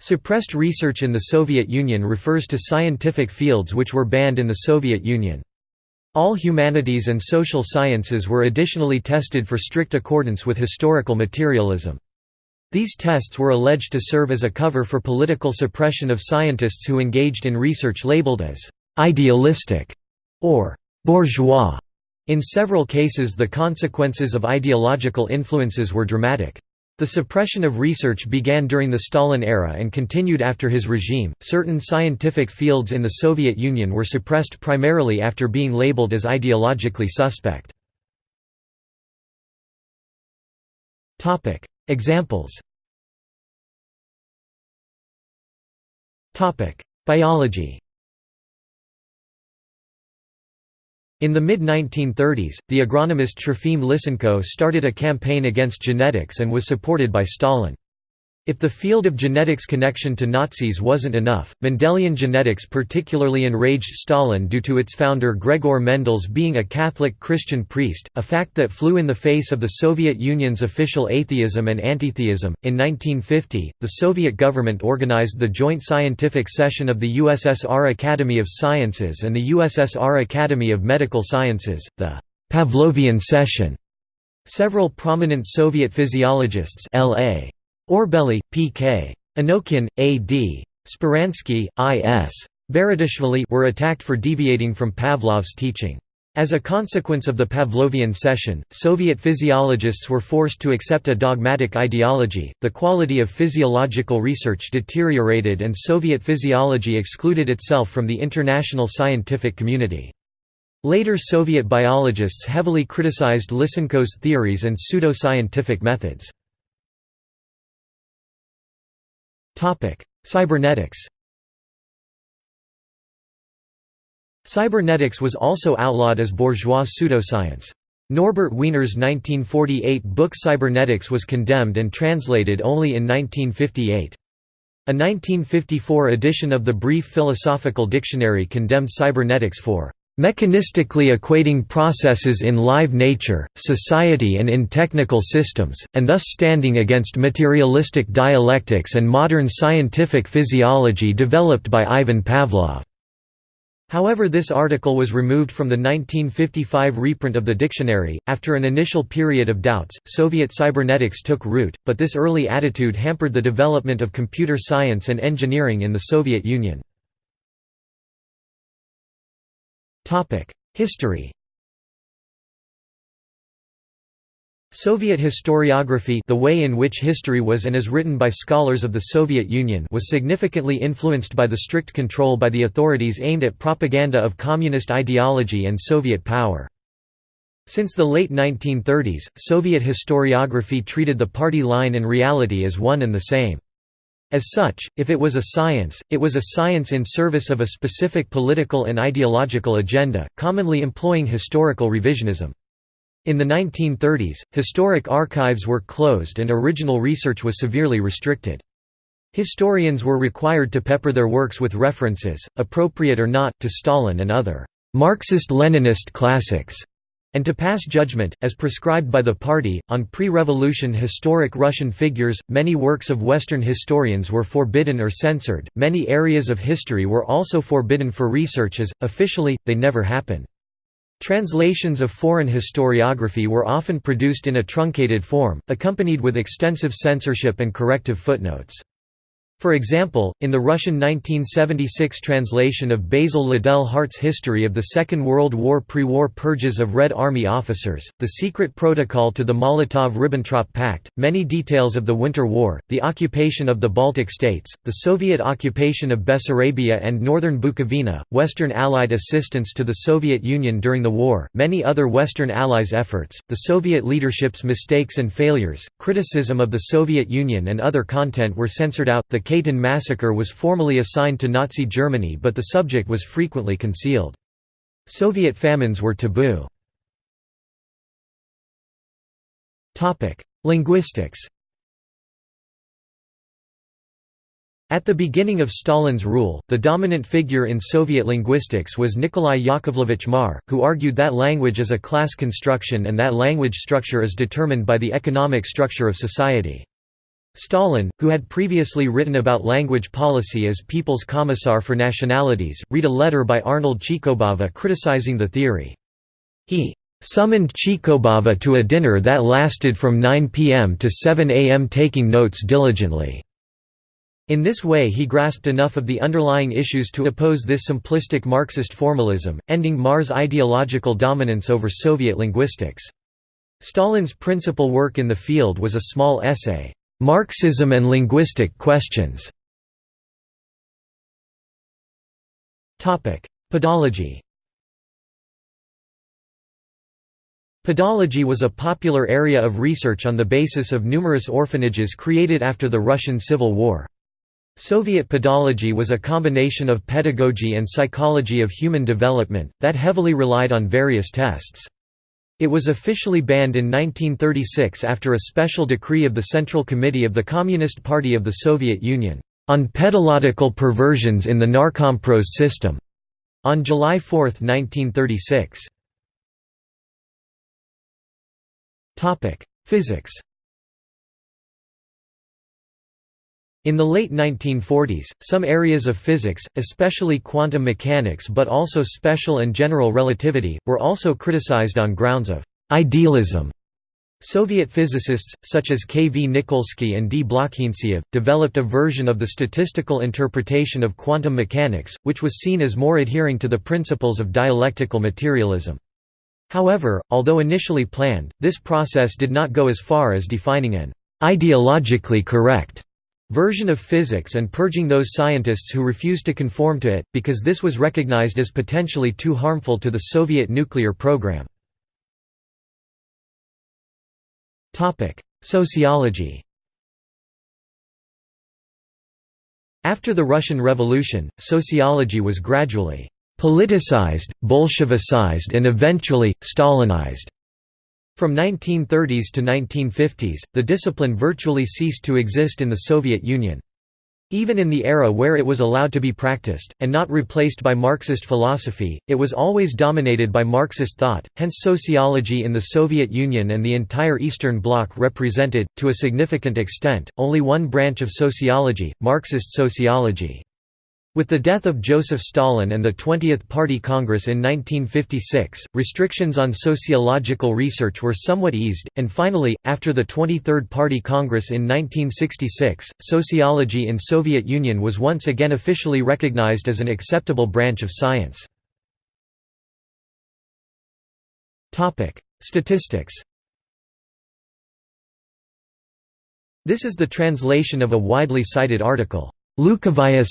Suppressed research in the Soviet Union refers to scientific fields which were banned in the Soviet Union. All humanities and social sciences were additionally tested for strict accordance with historical materialism. These tests were alleged to serve as a cover for political suppression of scientists who engaged in research labeled as «idealistic» or «bourgeois». In several cases the consequences of ideological influences were dramatic. The suppression of research began during the Stalin era and continued after his regime. Certain scientific fields in the Soviet Union were suppressed primarily after being labeled as ideologically suspect. Topic: Examples. Topic: Biology. In the mid-1930s, the agronomist Trofim Lysenko started a campaign against genetics and was supported by Stalin. If the field of genetics connection to Nazis wasn't enough, Mendelian genetics particularly enraged Stalin due to its founder Gregor Mendel's being a Catholic Christian priest, a fact that flew in the face of the Soviet Union's official atheism and antitheism. In 1950, the Soviet government organized the joint scientific session of the USSR Academy of Sciences and the USSR Academy of Medical Sciences, the Pavlovian session. Several prominent Soviet physiologists L.A. Orbeli, P.K. Anokhin, A.D. Speransky, I.S. Beritashvili were attacked for deviating from Pavlov's teaching. As a consequence of the Pavlovian session, Soviet physiologists were forced to accept a dogmatic ideology, the quality of physiological research deteriorated and Soviet physiology excluded itself from the international scientific community. Later Soviet biologists heavily criticized Lysenko's theories and pseudo-scientific methods. Cybernetics Cybernetics was also outlawed as bourgeois pseudoscience. Norbert Wiener's 1948 book Cybernetics was condemned and translated only in 1958. A 1954 edition of the Brief Philosophical Dictionary condemned cybernetics for mechanistically equating processes in live nature, society and in technical systems, and thus standing against materialistic dialectics and modern scientific physiology developed by Ivan Pavlov. However this article was removed from the 1955 reprint of the dictionary. After an initial period of doubts, Soviet cybernetics took root, but this early attitude hampered the development of computer science and engineering in the Soviet Union. History Soviet historiography the way in which history was and is written by scholars of the Soviet Union was significantly influenced by the strict control by the authorities aimed at propaganda of communist ideology and Soviet power. Since the late 1930s, Soviet historiography treated the party line and reality as one and the same. As such, if it was a science, it was a science in service of a specific political and ideological agenda, commonly employing historical revisionism. In the 1930s, historic archives were closed and original research was severely restricted. Historians were required to pepper their works with references, appropriate or not, to Stalin and other Marxist-Leninist classics and to pass judgment, as prescribed by the party, on pre-revolution historic Russian figures. Many works of Western historians were forbidden or censored. Many areas of history were also forbidden for research as, officially, they never happened. Translations of foreign historiography were often produced in a truncated form, accompanied with extensive censorship and corrective footnotes. For example, in the Russian 1976 translation of Basil Liddell Hart's History of the Second World War pre-war purges of Red Army officers, the secret protocol to the Molotov–Ribbentrop Pact, many details of the Winter War, the occupation of the Baltic states, the Soviet occupation of Bessarabia and northern Bukovina, Western Allied assistance to the Soviet Union during the war, many other Western Allies' efforts, the Soviet leadership's mistakes and failures, criticism of the Soviet Union and other content were censored out. The Katyn massacre was formally assigned to Nazi Germany but the subject was frequently concealed. Soviet famines were taboo. Linguistics At the beginning of Stalin's rule, the dominant figure in Soviet linguistics was Nikolai Yakovlevich Marr, who argued that language is a class construction and that language structure is determined by the economic structure of society. Stalin, who had previously written about language policy as People's Commissar for Nationalities, read a letter by Arnold Chikobava criticizing the theory. He summoned Chikobava to a dinner that lasted from 9 p.m. to 7 a.m. taking notes diligently. In this way he grasped enough of the underlying issues to oppose this simplistic Marxist formalism, ending Marr's ideological dominance over Soviet linguistics. Stalin's principal work in the field was a small essay, "'Marxism and Linguistic Questions' Pedology Pedology was a popular area of research on the basis of numerous orphanages created after the Russian Civil War. Soviet pedology was a combination of pedagogy and psychology of human development, that heavily relied on various tests. It was officially banned in 1936 after a special decree of the Central Committee of the Communist Party of the Soviet Union, on pedological perversions in the Narkompros system, on July 4, 1936. Physics In the late 1940s, some areas of physics, especially quantum mechanics but also special and general relativity, were also criticized on grounds of «idealism». Soviet physicists, such as K. V. Nikolsky and D. Blokhintsev, developed a version of the statistical interpretation of quantum mechanics, which was seen as more adhering to the principles of dialectical materialism. However, although initially planned, this process did not go as far as defining an «ideologically correct» version of physics and purging those scientists who refused to conform to it, because this was recognized as potentially too harmful to the Soviet nuclear program. Sociology After the Russian Revolution, sociology was gradually politicized, Bolshevicized and eventually, Stalinized. From 1930s to 1950s, the discipline virtually ceased to exist in the Soviet Union. Even in the era where it was allowed to be practiced, and not replaced by Marxist philosophy, it was always dominated by Marxist thought, hence sociology in the Soviet Union and the entire Eastern Bloc represented, to a significant extent, only one branch of sociology, Marxist sociology. With the death of Joseph Stalin and the 20th Party Congress in 1956, restrictions on sociological research were somewhat eased, and finally, after the 23rd Party Congress in 1966, sociology in Soviet Union was once again officially recognized as an acceptable branch of science. Statistics This is the translation of a widely cited article, Lukavaya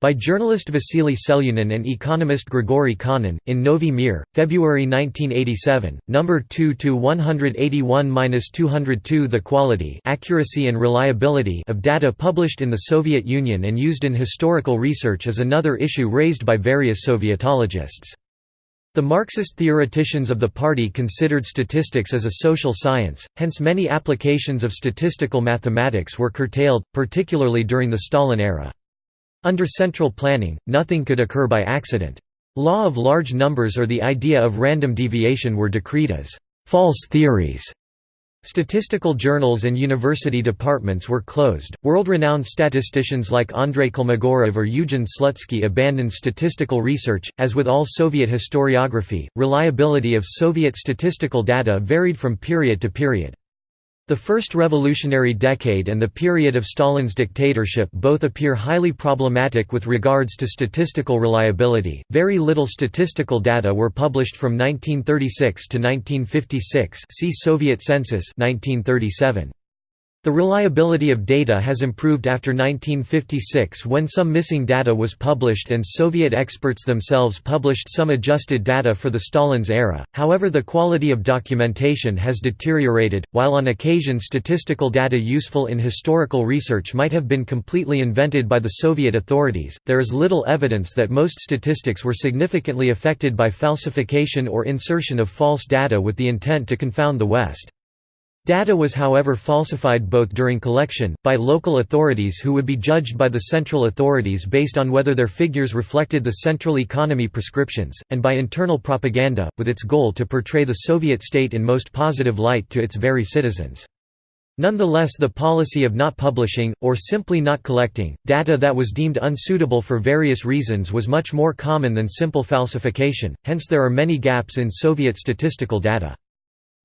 by journalist Vasily Selyunin and economist Grigory Khanin, in Novy Mir, February 1987, number 2 to 181-202 The quality, accuracy and reliability of data published in the Soviet Union and used in historical research is another issue raised by various Sovietologists. The Marxist theoreticians of the party considered statistics as a social science, hence many applications of statistical mathematics were curtailed, particularly during the Stalin era. Under central planning, nothing could occur by accident. Law of large numbers or the idea of random deviation were decreed as false theories. Statistical journals and university departments were closed. World renowned statisticians like Andrei Kolmogorov or Eugen Slutsky abandoned statistical research. As with all Soviet historiography, reliability of Soviet statistical data varied from period to period. The first revolutionary decade and the period of Stalin's dictatorship both appear highly problematic with regards to statistical reliability. Very little statistical data were published from 1936 to 1956. See Soviet census 1937. The reliability of data has improved after 1956 when some missing data was published and Soviet experts themselves published some adjusted data for the Stalin's era, however the quality of documentation has deteriorated. While on occasion statistical data useful in historical research might have been completely invented by the Soviet authorities, there is little evidence that most statistics were significantly affected by falsification or insertion of false data with the intent to confound the West. Data was however falsified both during collection, by local authorities who would be judged by the central authorities based on whether their figures reflected the central economy prescriptions, and by internal propaganda, with its goal to portray the Soviet state in most positive light to its very citizens. Nonetheless the policy of not publishing, or simply not collecting, data that was deemed unsuitable for various reasons was much more common than simple falsification, hence there are many gaps in Soviet statistical data.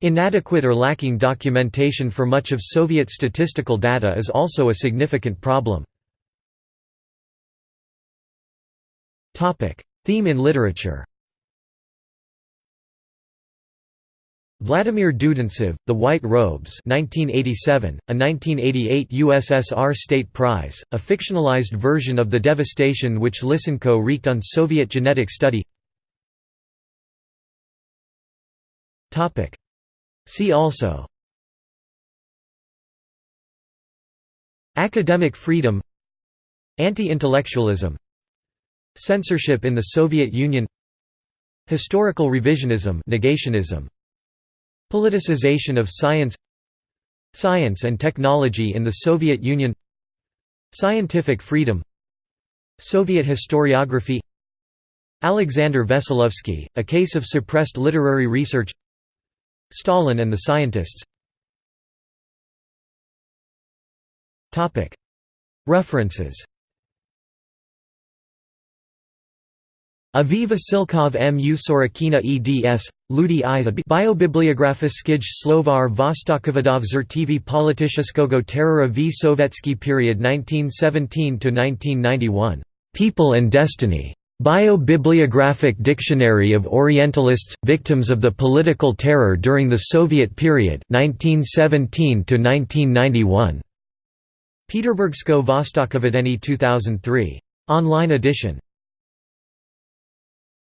Inadequate or lacking documentation for much of Soviet statistical data is also a significant problem. Theme in literature Vladimir Dudintsev, The White Robes 1987, a 1988 USSR State Prize, a fictionalized version of the devastation which Lysenko wreaked on Soviet genetic study See also Academic freedom Anti-intellectualism Censorship in the Soviet Union Historical revisionism negationism Politicization of science Science and technology in the Soviet Union Scientific freedom Soviet historiography Alexander Veselovsky, A Case of Suppressed Literary Research Stalin and the Scientists References Aviva Vasilkov M. U. Sorokina eds. Ludi i Biobibliografiskij Slovar Vostokovodov Zertivi Politishskogo Terrora v Sovetsky period 1917–1991. People and Destiny. Bio-Bibliographic Dictionary of Orientalists, Victims of the Political Terror during the Soviet Period 1917–1991. Peterburgsko Vostokovodeni 2003. Online edition.